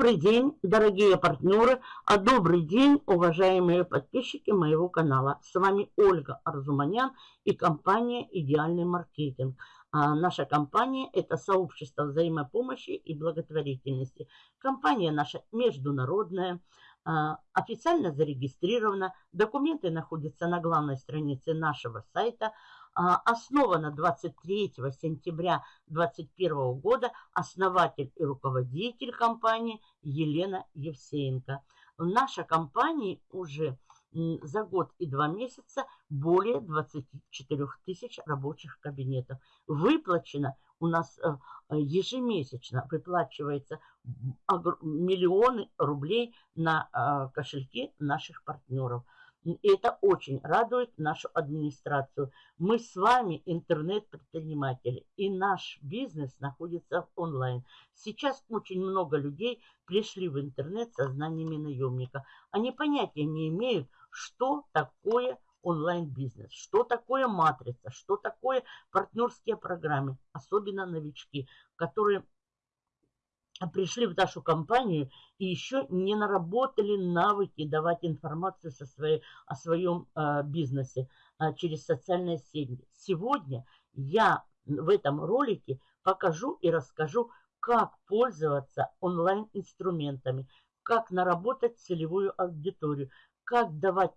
Добрый день, дорогие партнеры, а добрый день, уважаемые подписчики моего канала. С вами Ольга Арзуманян и компания «Идеальный маркетинг». А наша компания – это сообщество взаимопомощи и благотворительности. Компания наша международная, а, официально зарегистрирована. Документы находятся на главной странице нашего сайта – основана 23 сентября 2021 года основатель и руководитель компании Елена Евсеенко. В нашей компании уже за год и два месяца более 24 тысяч рабочих кабинетов. Выплачено у нас э, ежемесячно выплачивается миллионы рублей на э, кошельки наших партнеров. Это очень радует нашу администрацию. Мы с вами интернет-предприниматели, и наш бизнес находится онлайн. Сейчас очень много людей пришли в интернет со знаниями наемника. Они понятия не имеют, что такое онлайн-бизнес, что такое матрица, что такое партнерские программы, особенно новички, которые пришли в нашу компанию и еще не наработали навыки давать информацию со своей, о своем э, бизнесе э, через социальные сети. Сегодня я в этом ролике покажу и расскажу, как пользоваться онлайн-инструментами, как наработать целевую аудиторию, как давать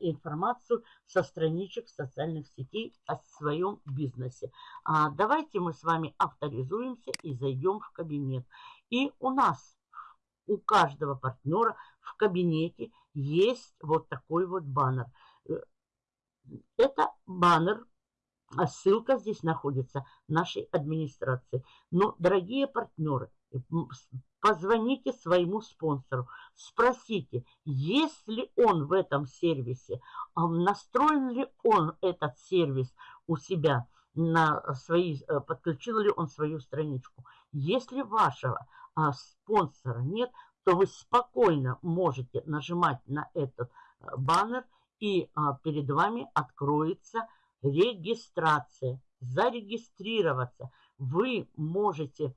информацию со страничек социальных сетей о своем бизнесе. А давайте мы с вами авторизуемся и зайдем в кабинет. И у нас, у каждого партнера в кабинете есть вот такой вот баннер. Э, это баннер, а ссылка здесь находится нашей администрации. Но, дорогие партнеры, позвоните своему спонсору, спросите, есть ли он в этом сервисе, а настроен ли он этот сервис у себя, на свои, э, подключил ли он свою страничку. Если вашего а, спонсора нет, то вы спокойно можете нажимать на этот э, баннер, и а, перед вами откроется регистрация. Зарегистрироваться вы можете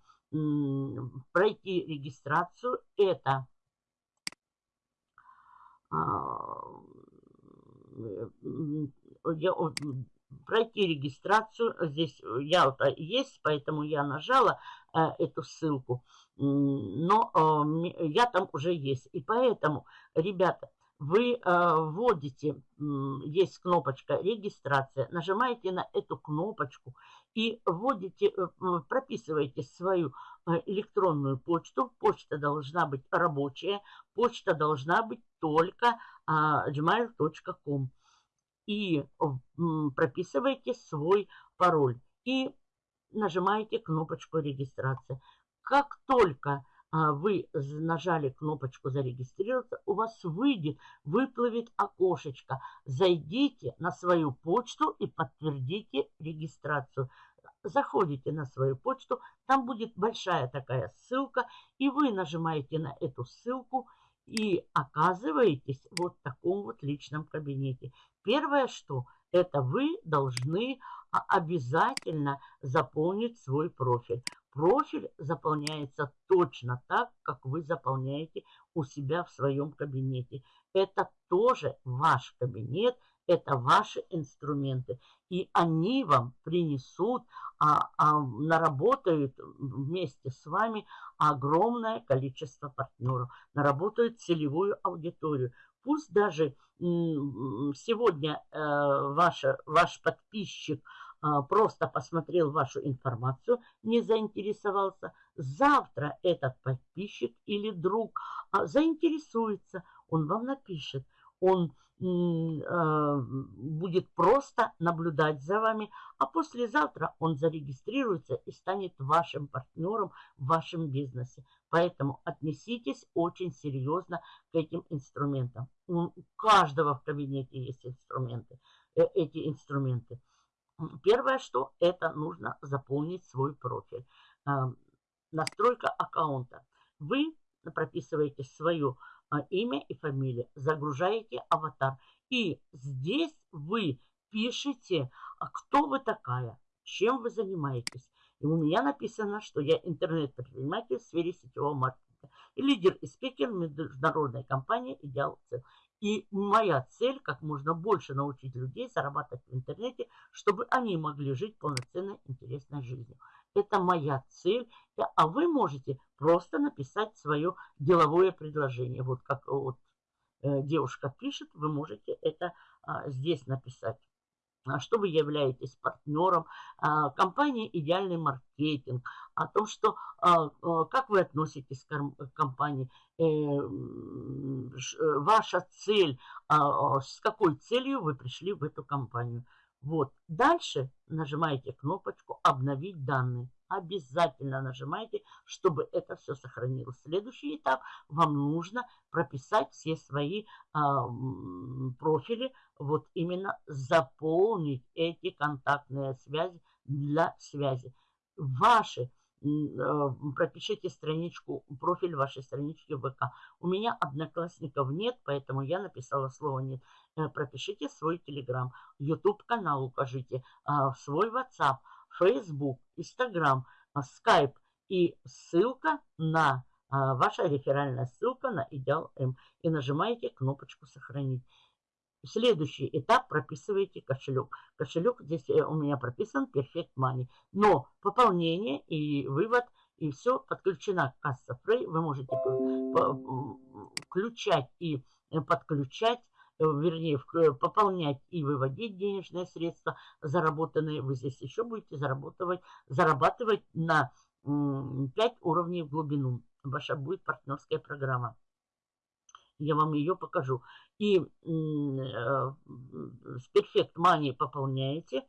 пройти регистрацию. Это а, я, пройти регистрацию. Здесь я есть, поэтому я нажала э, эту ссылку. Но э, я там уже есть. И поэтому, ребята, вы э, вводите, есть кнопочка регистрация, нажимаете на эту кнопочку и вводите, э, прописываете свою э, электронную почту. Почта должна быть рабочая, почта должна быть только э, gmail.com. И прописываете свой пароль и нажимаете кнопочку регистрация. Как только а, вы нажали кнопочку «Зарегистрироваться», у вас выйдет, выплывет окошечко. Зайдите на свою почту и подтвердите регистрацию. Заходите на свою почту, там будет большая такая ссылка, и вы нажимаете на эту ссылку и оказываетесь вот в таком вот личном кабинете. Первое, что это вы должны обязательно заполнить свой профиль. Профиль заполняется точно так, как вы заполняете у себя в своем кабинете. Это тоже ваш кабинет, это ваши инструменты. И они вам принесут, а, а, наработают вместе с вами огромное количество партнеров, наработают целевую аудиторию. Пусть даже сегодня э, ваша, ваш подписчик – а, просто посмотрел вашу информацию, не заинтересовался, завтра этот подписчик или друг а, заинтересуется, он вам напишет, он будет просто наблюдать за вами, а послезавтра он зарегистрируется и станет вашим партнером в вашем бизнесе. Поэтому отнеситесь очень серьезно к этим инструментам. У каждого в кабинете есть инструменты, э, эти инструменты. Первое, что это нужно заполнить свой профиль. А, настройка аккаунта. Вы прописываете свое а, имя и фамилию, загружаете аватар. И здесь вы пишете, а кто вы такая, чем вы занимаетесь. И у меня написано, что я интернет-предприниматель в сфере сетевого маркетинга. И лидер и спикер международной компании «Идеал Цел». И моя цель как можно больше научить людей зарабатывать в интернете, чтобы они могли жить полноценной, интересной жизнью. Это моя цель. А вы можете просто написать свое деловое предложение. Вот как вот э, девушка пишет, вы можете это а, здесь написать. А что вы являетесь партнером а, компании «Идеальный маркетинг», о том, что как вы относитесь к компании, э, э, ваша цель, с какой целью вы пришли в эту компанию. Вот. Дальше нажимаете кнопочку «Обновить данные». Обязательно нажимайте, чтобы это все сохранилось. Следующий этап. Вам нужно прописать все свои а, профили. Вот именно заполнить эти контактные связи для связи. Ваши пропишите страничку, профиль вашей странички ВК. У меня одноклассников нет, поэтому я написала слово нет. Э, пропишите свой Телеграм, YouTube канал укажите, а, свой WhatsApp, Facebook, Instagram, Skype и ссылка на а, ваша реферальная ссылка на Идеал М. И нажимаете кнопочку «Сохранить». Следующий этап прописываете кошелек. Кошелек здесь э, у меня прописан Perfect Money. Но пополнение и вывод, и все подключена касса Frey. Вы можете включать и э, подключать Э, вернее, пополнять и выводить денежные средства заработанные. Вы здесь еще будете зарабатывать, зарабатывать на 5 уровней в глубину. Ваша будет партнерская программа. Я вам ее покажу. И э, с Perfect Money пополняете.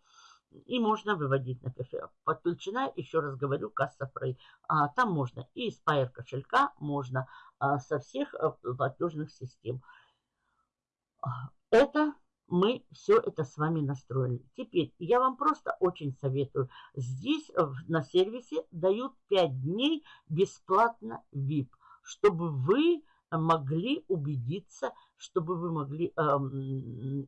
И можно выводить на кофе. Подключена, еще раз говорю, касса Frey. А, там можно и из Pair кошелька, можно а, со всех платежных систем. Это мы все это с вами настроили. Теперь я вам просто очень советую. Здесь на сервисе дают 5 дней бесплатно VIP, чтобы вы могли убедиться, чтобы вы могли э,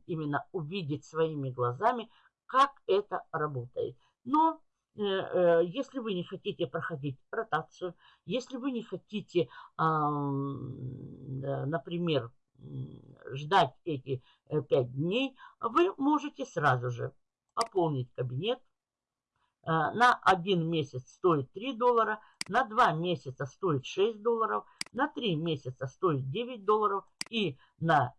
именно увидеть своими глазами, как это работает. Но э, э, если вы не хотите проходить ротацию, если вы не хотите, э, например, ждать эти э, пять дней, вы можете сразу же пополнить кабинет. Э, на один месяц стоит 3 доллара, на 2 месяца стоит 6 долларов, на 3 месяца стоит 9 долларов и на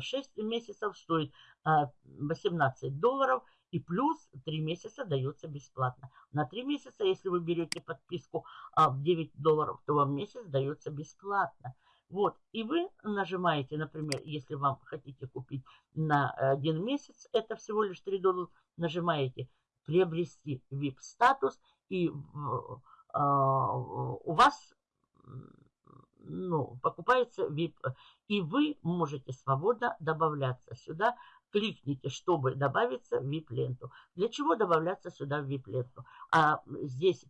6 э, месяцев стоит 18 долларов и плюс 3 месяца дается бесплатно. На 3 месяца, если вы берете подписку в 9 долларов, то вам месяц дается бесплатно. Вот, и вы нажимаете, например, если вам хотите купить на один месяц, это всего лишь 3 доллара, нажимаете «Приобрести VIP-статус», и а, у вас ну, покупается VIP, и вы можете свободно добавляться сюда. Кликните, чтобы добавиться в VIP-ленту. Для чего добавляться сюда в VIP-ленту? А здесь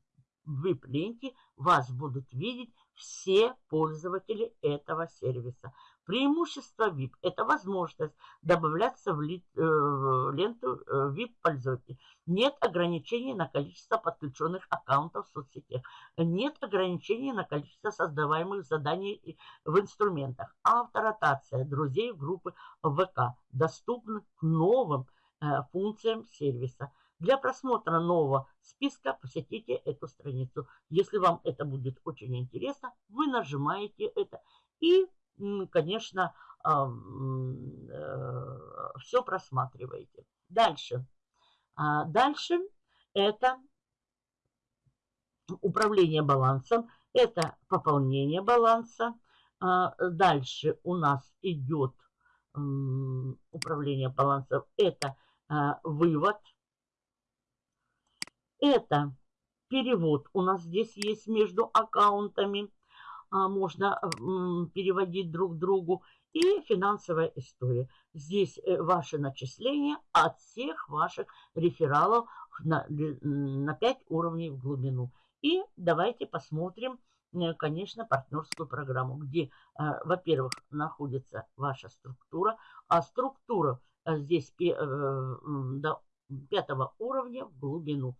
в VIP-ленте вас будут видеть все пользователи этого сервиса. Преимущество VIP – это возможность добавляться в, ли, э, ленту э, VIP-пользователей. Нет ограничений на количество подключенных аккаунтов в соцсетях. Нет ограничений на количество создаваемых заданий в инструментах. Авторотация друзей группы ВК доступны к новым э, функциям сервиса. Для просмотра нового списка посетите эту страницу. Если вам это будет очень интересно, вы нажимаете это и, конечно, э, все просматриваете. Дальше. А дальше это управление балансом, это пополнение баланса. А дальше у нас идет управление балансом, это а, вывод это перевод. У нас здесь есть между аккаунтами. А, можно переводить друг другу. И финансовая история. Здесь э, ваши начисления от всех ваших рефералов на, на 5 уровней в глубину. И давайте посмотрим, э, конечно, партнерскую программу, где, э, во-первых, находится ваша структура, а структура здесь до пятого уровня в глубину.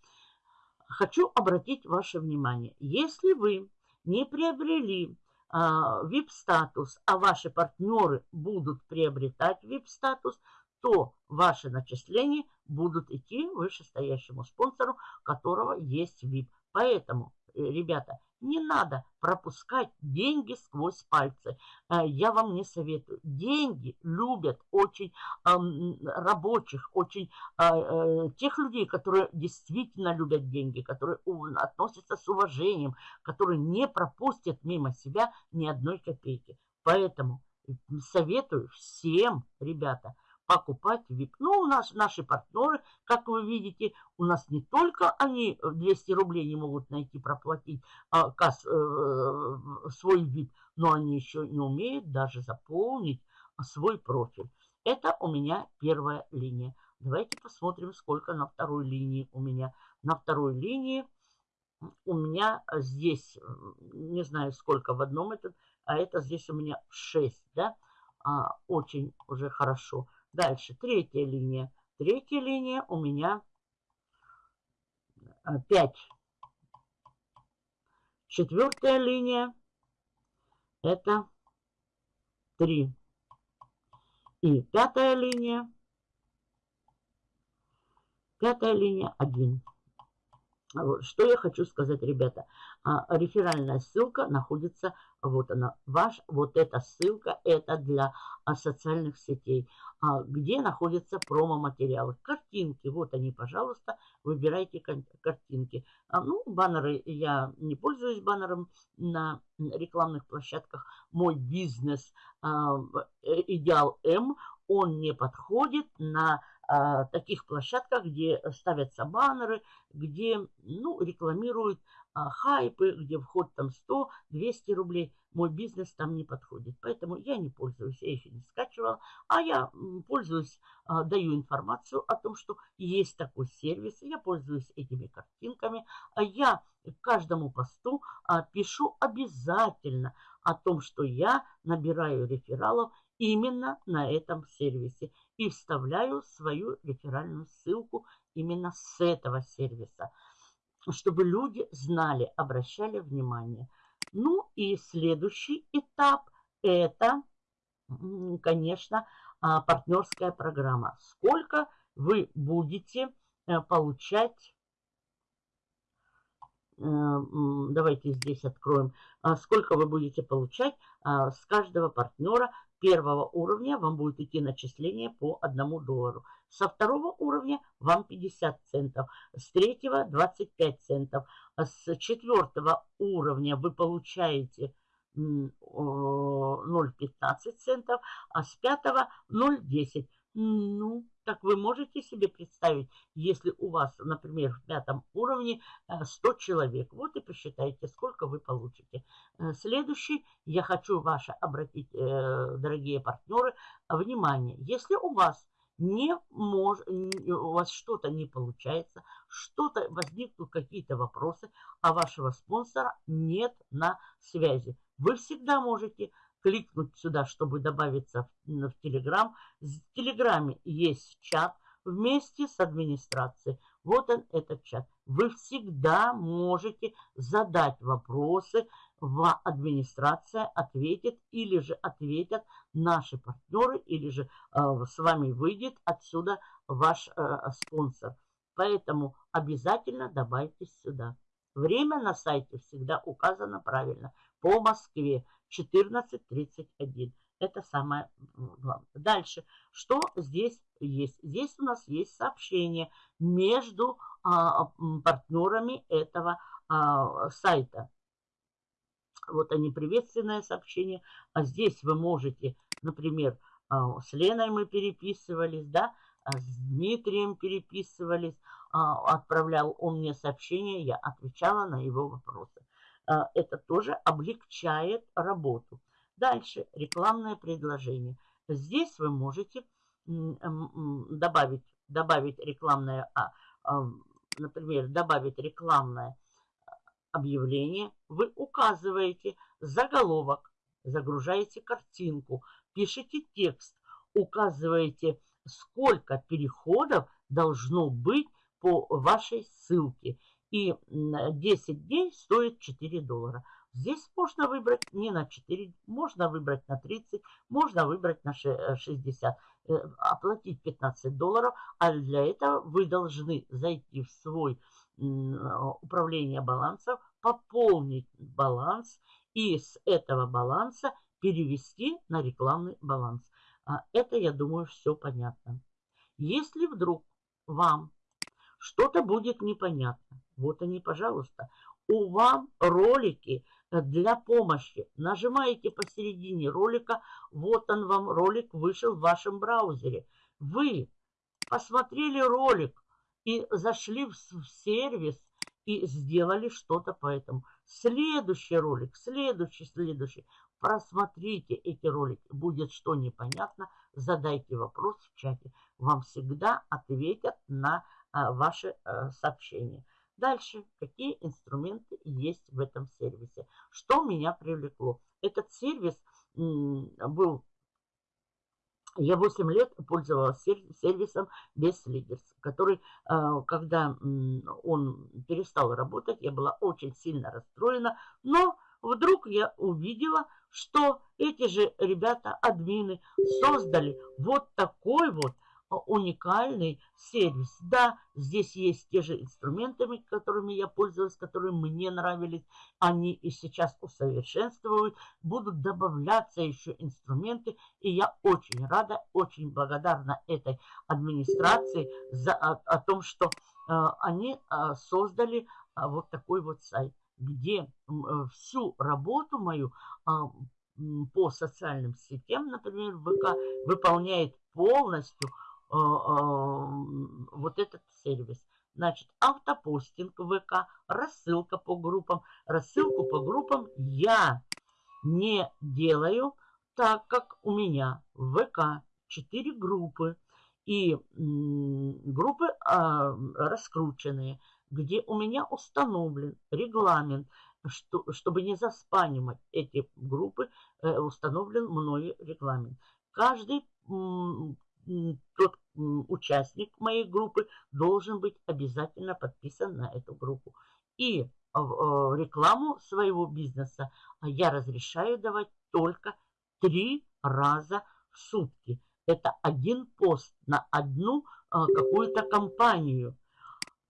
Хочу обратить ваше внимание, если вы не приобрели VIP-статус, а, а ваши партнеры будут приобретать VIP-статус, то ваши начисления будут идти вышестоящему спонсору, которого есть VIP. Поэтому, ребята, не надо пропускать деньги сквозь пальцы. Э, я вам не советую. Деньги любят очень рабочих, очень а, э, тех людей, которые действительно любят деньги, которые относятся с уважением, которые не пропустят мимо себя ни одной копейки. Поэтому советую всем, ребята, покупать VIP. Ну, у нас наши партнеры, как вы видите, у нас не только они 200 рублей не могут найти, проплатить а, э, свой VIP, но они еще не умеют даже заполнить свой профиль. Это у меня первая линия. Давайте посмотрим, сколько на второй линии у меня. На второй линии у меня здесь, не знаю сколько в одном этот, а это здесь у меня 6, да, а, очень уже хорошо. Дальше, третья линия. Третья линия у меня 5. А, Четвертая линия это 3. И пятая линия. Пятая линия 1. Что я хочу сказать, ребята. А, реферальная ссылка находится, вот она, ваш, вот эта ссылка, это для а, социальных сетей, а, где находятся промо-материалы. Картинки, вот они, пожалуйста, выбирайте картинки. Ну, баннеры, я не пользуюсь баннером на рекламных площадках. Мой бизнес э, Идеал М, он не подходит на а, таких площадках, где ставятся баннеры, где ну, рекламируют а, хайпы, где вход там 100-200 рублей. Мой бизнес там не подходит. Поэтому я не пользуюсь, я еще не скачивала. А я пользуюсь, а, даю информацию о том, что есть такой сервис. Я пользуюсь этими картинками. А я каждому посту а, пишу обязательно о том, что я набираю рефералов именно на этом сервисе и вставляю свою реферальную ссылку именно с этого сервиса, чтобы люди знали, обращали внимание. Ну и следующий этап – это, конечно, а, партнерская программа. Сколько вы будете э, получать э, давайте здесь откроем, а, сколько вы будете получать а, с каждого партнера первого уровня вам будет идти начисление по 1 доллару. Со второго уровня вам 50 центов. С третьего 25 центов. А с четвертого уровня вы получаете 0,15 центов, а с пятого 0,10. Ну, так вы можете себе представить, если у вас, например, в пятом уровне 100 э, человек. Вот и посчитайте, сколько вы получите. Э, следующий, я хочу ваше обратить, э, дорогие партнеры, внимание. Если у вас не мож, у вас что-то не получается, что-то возникнут какие-то вопросы, а вашего спонсора нет на связи. Вы всегда можете кликнуть сюда, чтобы добавиться в, в Телеграм. В Телеграме есть чат вместе с администрацией. Вот он, этот чат. Вы всегда можете задать вопросы, в администрация ответит или же ответят наши партнеры, или же э, с вами выйдет отсюда ваш э, спонсор. Поэтому обязательно добавьтесь сюда. Время на сайте всегда указано правильно. По Москве 14.31. Это самое главное. Дальше. Что здесь есть? Здесь у нас есть сообщение между а, партнерами этого а, сайта. Вот они, приветственное сообщение. А здесь вы можете, например, а, с Леной мы переписывались, да, а с Дмитрием переписывались, а, отправлял он мне сообщение, я отвечала на его вопросы. Это тоже облегчает работу. Дальше рекламное предложение. Здесь вы можете добавить, добавить рекламное, например, добавить рекламное объявление. Вы указываете заголовок, загружаете картинку, пишите текст, указываете, сколько переходов должно быть по вашей ссылке и 10 дней стоит 4 доллара. Здесь можно выбрать не на 4, можно выбрать на 30, можно выбрать на 60, э, э, оплатить 15 долларов, а для этого вы должны зайти в свой управление балансов, пополнить баланс и с этого баланса перевести на рекламный баланс. А это, я думаю, все понятно. Если вдруг вам что-то будет непонятно, вот они, пожалуйста, у вам ролики для помощи. Нажимаете посередине ролика, вот он вам ролик вышел в вашем браузере. Вы посмотрели ролик и зашли в сервис и сделали что-то по этому. Следующий ролик, следующий, следующий. Просмотрите эти ролики. Будет что непонятно, задайте вопрос в чате. Вам всегда ответят на а, ваши а, сообщения. Дальше, какие инструменты есть в этом сервисе. Что меня привлекло? Этот сервис был... Я 8 лет пользовалась сервисом лидерс, который, а, когда он перестал работать, я была очень сильно расстроена, но вдруг я увидела, что эти же ребята, админы, создали вот такой вот уникальный сервис. Да, здесь есть те же инструменты, которыми я пользовалась, которые мне нравились. Они и сейчас усовершенствуют. Будут добавляться еще инструменты. И я очень рада, очень благодарна этой администрации за, о, о том, что э, они э, создали э, вот такой вот сайт, где э, всю работу мою э, по социальным сетям, например, ВК, выполняет полностью вот этот сервис. Значит, автопостинг ВК, рассылка по группам. Рассылку по группам я не делаю, так как у меня в ВК 4 группы. И группы а, раскрученные, где у меня установлен регламент, что, чтобы не заспанимать эти группы, э, установлен мною регламент. Каждый тот участник моей группы должен быть обязательно подписан на эту группу. И рекламу своего бизнеса я разрешаю давать только три раза в сутки. Это один пост на одну а, какую-то компанию.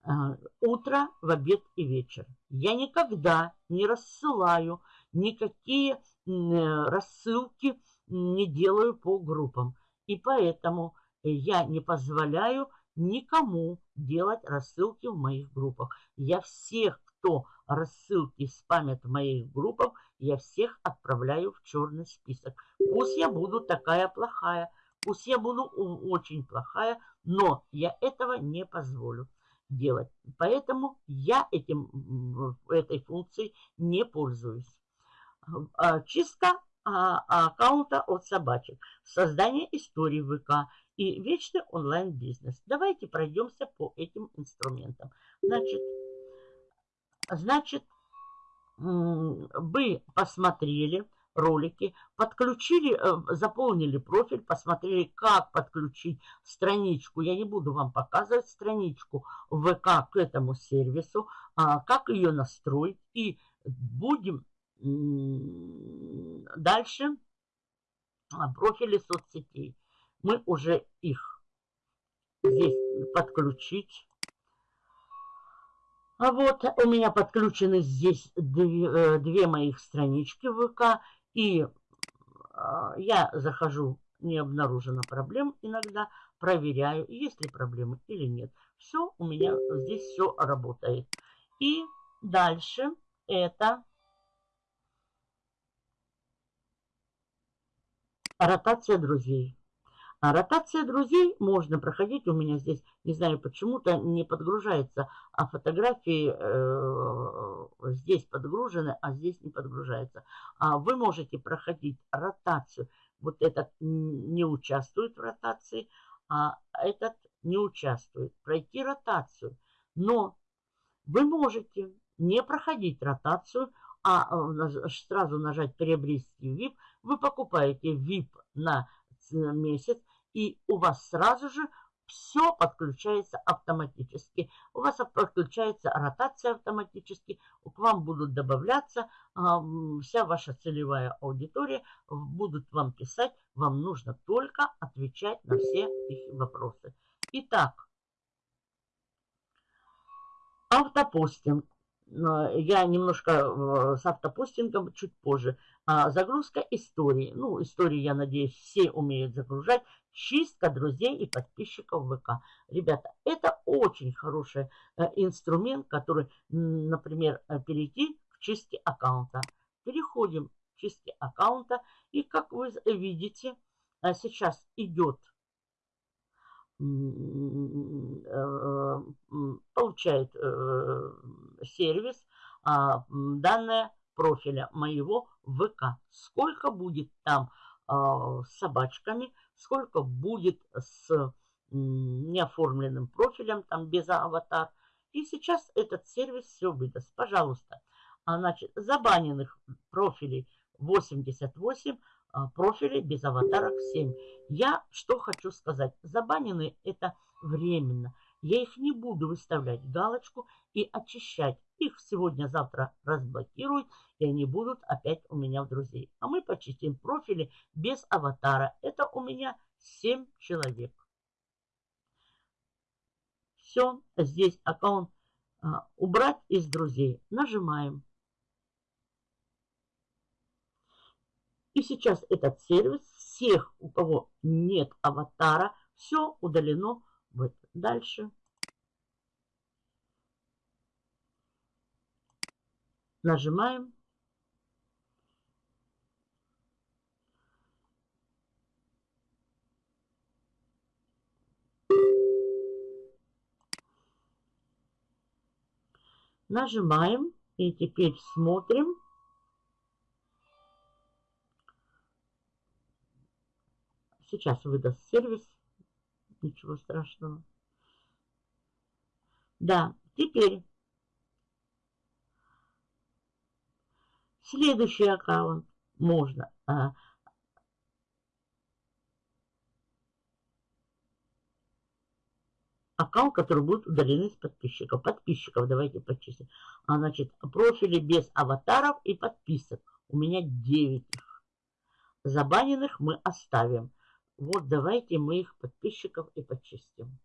А, утро, в обед и вечер. Я никогда не рассылаю никакие э, рассылки, не делаю по группам. И поэтому я не позволяю никому делать рассылки в моих группах. Я всех, кто рассылки спамят в моих группах, я всех отправляю в черный список. Пусть я буду такая плохая, пусть я буду очень плохая, но я этого не позволю делать. Поэтому я этим, этой функцией не пользуюсь. А, чистка а, аккаунта от собачек, создание истории ВК и вечный онлайн-бизнес. Давайте пройдемся по этим инструментам. Значит, значит, вы посмотрели ролики, подключили, э, заполнили профиль, посмотрели, как подключить страничку. Я не буду вам показывать страничку ВК к этому сервису, а как ее настроить. И будем Дальше а, профили соцсетей. Мы уже их здесь подключить. А вот у меня подключены здесь две, э, две моих странички ВК. И а, я захожу, не обнаружено проблем иногда, проверяю, есть ли проблемы или нет. Все, у меня здесь все работает. И дальше это Ротация друзей. А ротация друзей можно проходить. У меня здесь, не знаю почему-то, не подгружается, а фотографии э, здесь подгружены, а здесь не подгружается. А вы можете проходить ротацию. Вот этот не участвует в ротации, а этот не участвует. Пройти ротацию. Но вы можете не проходить ротацию, а э, сразу нажать «Приобрести VIP», вы покупаете VIP на месяц, и у вас сразу же все подключается автоматически. У вас подключается ротация автоматически, к вам будут добавляться а, вся ваша целевая аудитория, будут вам писать, вам нужно только отвечать на все их вопросы. Итак, автопостинг. Я немножко э, с автопостингом чуть позже. А, загрузка истории. Ну, истории, я надеюсь, все умеют загружать. Чистка друзей и подписчиков ВК. Ребята, это очень хороший э, инструмент, который, например, э, перейти к чистке аккаунта. Переходим к чистке аккаунта. И как вы видите, э, сейчас идет получает сервис а, данные профиля моего ВК. Сколько будет там а, с собачками, сколько будет с неоформленным профилем, там без аватар. И сейчас этот сервис все выдаст. Пожалуйста. А, значит, забаненных профилей 88, а, профилей без аватарок 7. Я что хочу сказать. Забаненные это временно. Я их не буду выставлять галочку и очищать. Их сегодня-завтра разблокируют, и они будут опять у меня в друзей. А мы почистим профили без аватара. Это у меня 7 человек. Все, здесь аккаунт а, убрать из друзей. Нажимаем. И сейчас этот сервис всех, у кого нет аватара, все удалено. Вот дальше. Нажимаем. Нажимаем и теперь смотрим. Сейчас выдаст сервис. Ничего страшного. Да, теперь следующий аккаунт можно а, аккаунт, который будет удалены из подписчиков. Подписчиков давайте почистим. А, значит, профили без аватаров и подписок. У меня 9 их. Забаненных мы оставим. Вот давайте мы их подписчиков и почистим.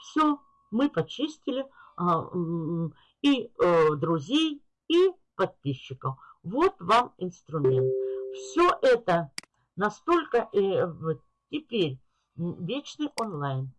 Все, мы почистили а, и э, друзей, и подписчиков. Вот вам инструмент. Все это Настолько э, теперь вечный онлайн.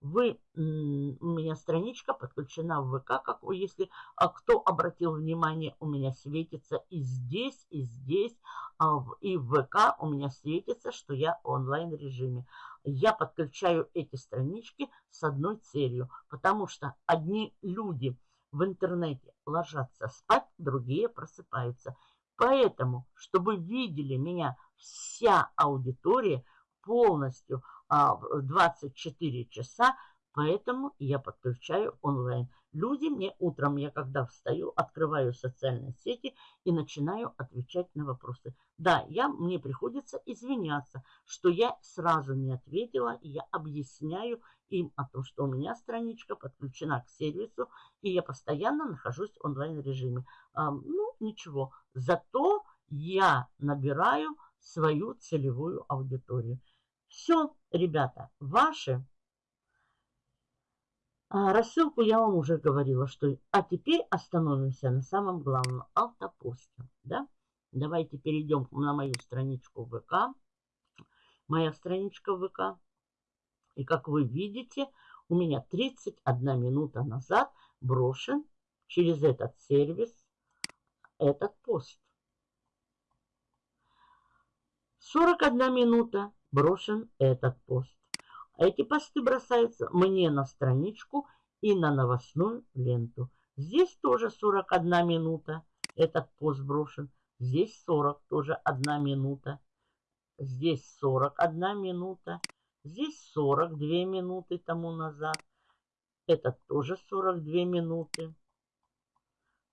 Вы, у меня страничка подключена в ВК, как вы, если а кто обратил внимание, у меня светится и здесь, и здесь, а и в ВК у меня светится, что я в онлайн режиме. Я подключаю эти странички с одной целью, потому что одни люди в интернете ложатся спать, другие просыпаются. Поэтому, чтобы видели меня вся аудитория полностью 24 часа, поэтому я подключаю онлайн. Люди мне утром, я когда встаю, открываю социальные сети и начинаю отвечать на вопросы. Да, я, мне приходится извиняться, что я сразу не ответила, и я объясняю им о том, что у меня страничка подключена к сервису, и я постоянно нахожусь в онлайн-режиме. А, ну, ничего, зато я набираю свою целевую аудиторию. Все, ребята, ваши. А, рассылку я вам уже говорила, что... А теперь остановимся на самом главном автопосте. Да? Давайте перейдем на мою страничку ВК. Моя страничка ВК. И как вы видите, у меня 31 минута назад брошен через этот сервис этот пост. 41 минута брошен этот пост. Эти посты бросаются мне на страничку и на новостную ленту. Здесь тоже 41 минута этот пост брошен. Здесь 40, тоже 1 минута. Здесь 41 минута. Здесь 42 минуты тому назад. Этот тоже 42 минуты.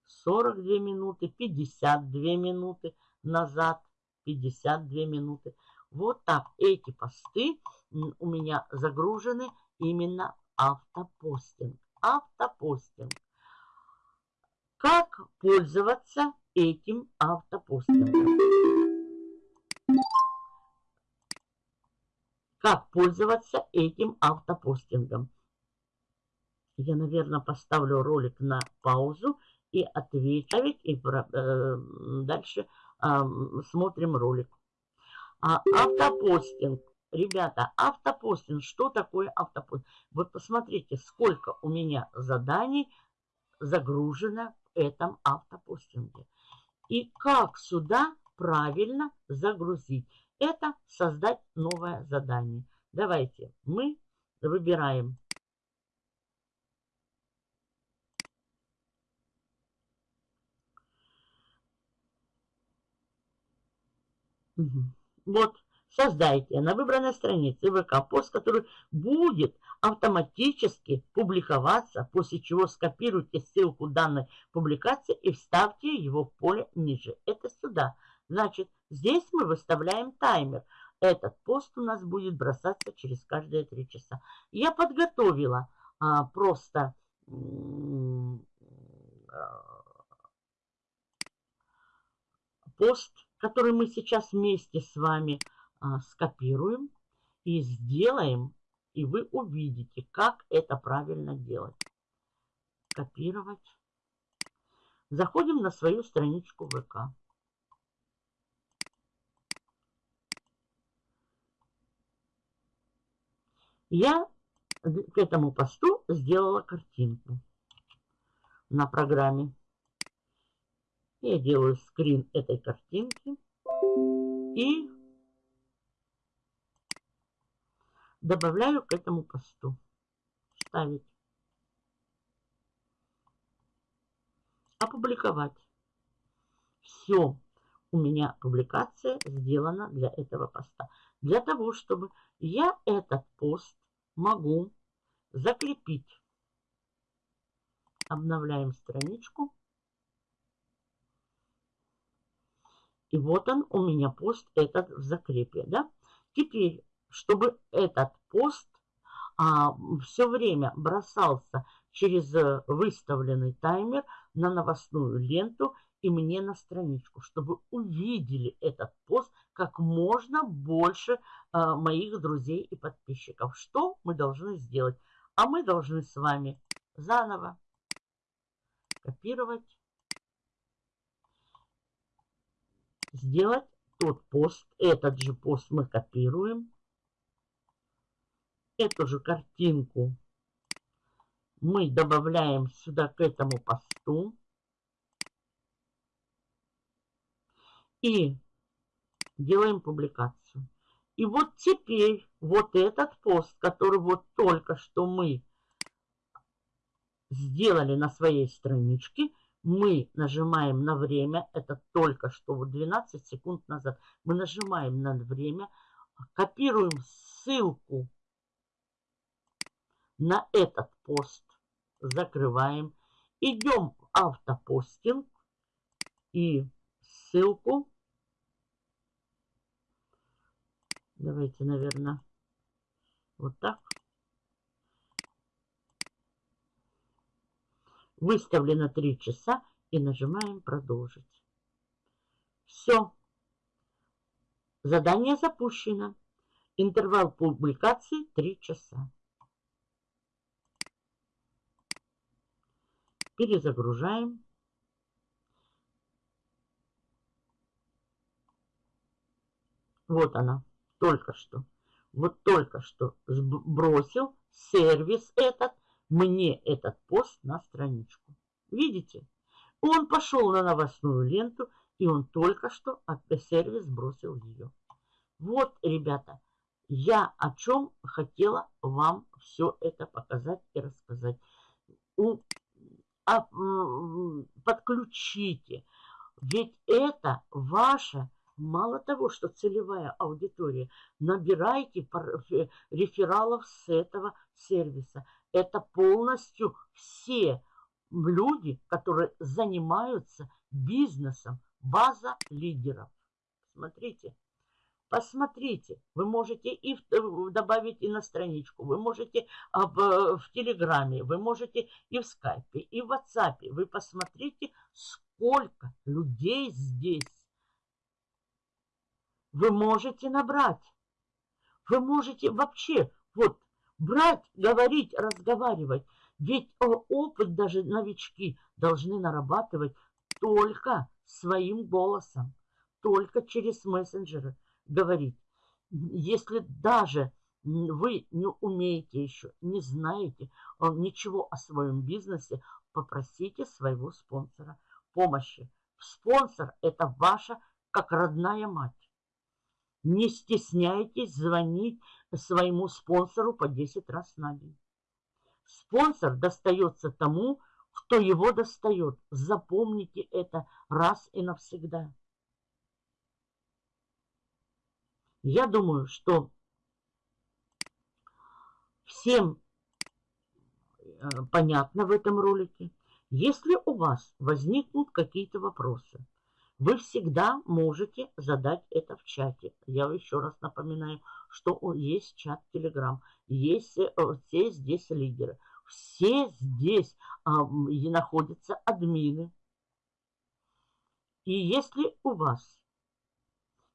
42 минуты, 52 минуты назад 52 минуты. Вот так эти посты у меня загружены именно автопостинг. Автопостинг. Как пользоваться этим автопостингом? Как пользоваться этим автопостингом? Я, наверное, поставлю ролик на паузу и отвечу. И э, дальше э, смотрим ролик. А, автопостинг. Ребята, автопостинг. Что такое автопостинг? Вы посмотрите, сколько у меня заданий загружено в этом автопостинге. И как сюда правильно загрузить. Это создать новое задание. Давайте мы выбираем Вот, создайте на выбранной странице ВК пост, который будет автоматически публиковаться, после чего скопируйте ссылку данной публикации и вставьте его в поле ниже. Это сюда. Значит, здесь мы выставляем таймер. Этот пост у нас будет бросаться через каждые три часа. Я подготовила а, просто а, пост который мы сейчас вместе с вами а, скопируем и сделаем, и вы увидите, как это правильно делать. Копировать. Заходим на свою страничку ВК. Я к этому посту сделала картинку на программе. Я делаю скрин этой картинки и добавляю к этому посту. Ставить. Опубликовать. Все. У меня публикация сделана для этого поста. Для того, чтобы я этот пост могу закрепить. Обновляем страничку. И вот он у меня пост этот в закрепе. Да? Теперь, чтобы этот пост а, все время бросался через э, выставленный таймер на новостную ленту и мне на страничку, чтобы увидели этот пост как можно больше а, моих друзей и подписчиков. Что мы должны сделать? А мы должны с вами заново копировать сделать тот пост. Этот же пост мы копируем. Эту же картинку мы добавляем сюда к этому посту. И делаем публикацию. И вот теперь вот этот пост, который вот только что мы сделали на своей страничке, мы нажимаем на время, это только что вот 12 секунд назад, мы нажимаем на время, копируем ссылку на этот пост, закрываем, идем в автопостинг и ссылку, давайте, наверное, вот так, Выставлено 3 часа и нажимаем «Продолжить». Все. Задание запущено. Интервал публикации 3 часа. Перезагружаем. Вот она, только что. Вот только что сбросил сервис этот мне этот пост на страничку. Видите? Он пошел на новостную ленту, и он только что от сервис бросил ее. Вот, ребята, я о чем хотела вам все это показать и рассказать. У, а, подключите. Ведь это ваша, мало того, что целевая аудитория, набирайте рефералов с этого сервиса это полностью все люди, которые занимаются бизнесом, база лидеров. Посмотрите. Посмотрите, вы можете и в, добавить и на страничку, вы можете а, в, в Телеграме, вы можете и в Скайпе, и в WhatsApp. Вы посмотрите, сколько людей здесь вы можете набрать. Вы можете вообще вот брать, говорить, разговаривать. Ведь опыт даже новички должны нарабатывать только своим голосом, только через мессенджеры говорить. Если даже вы не умеете еще, не знаете э, ничего о своем бизнесе, попросите своего спонсора помощи. Спонсор – это ваша как родная мать. Не стесняйтесь звонить своему спонсору по 10 раз на день. Спонсор достается тому, кто его достает. Запомните это раз и навсегда. Я думаю, что всем э, понятно в этом ролике. Если у вас возникнут какие-то вопросы, вы всегда можете задать это в чате. Я еще раз напоминаю, что есть чат Telegram, есть э, все здесь лидеры, все здесь а, находятся админы. И если у вас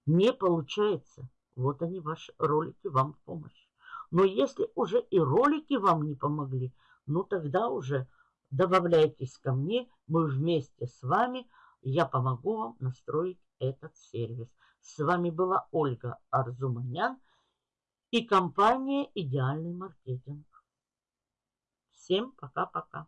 не получается вот они, ваши ролики, вам в помощь. Но если уже и ролики вам не помогли, ну тогда уже добавляйтесь ко мне, мы вместе с вами, я помогу вам настроить этот сервис. С вами была Ольга Арзуманян и компания «Идеальный маркетинг». Всем пока-пока.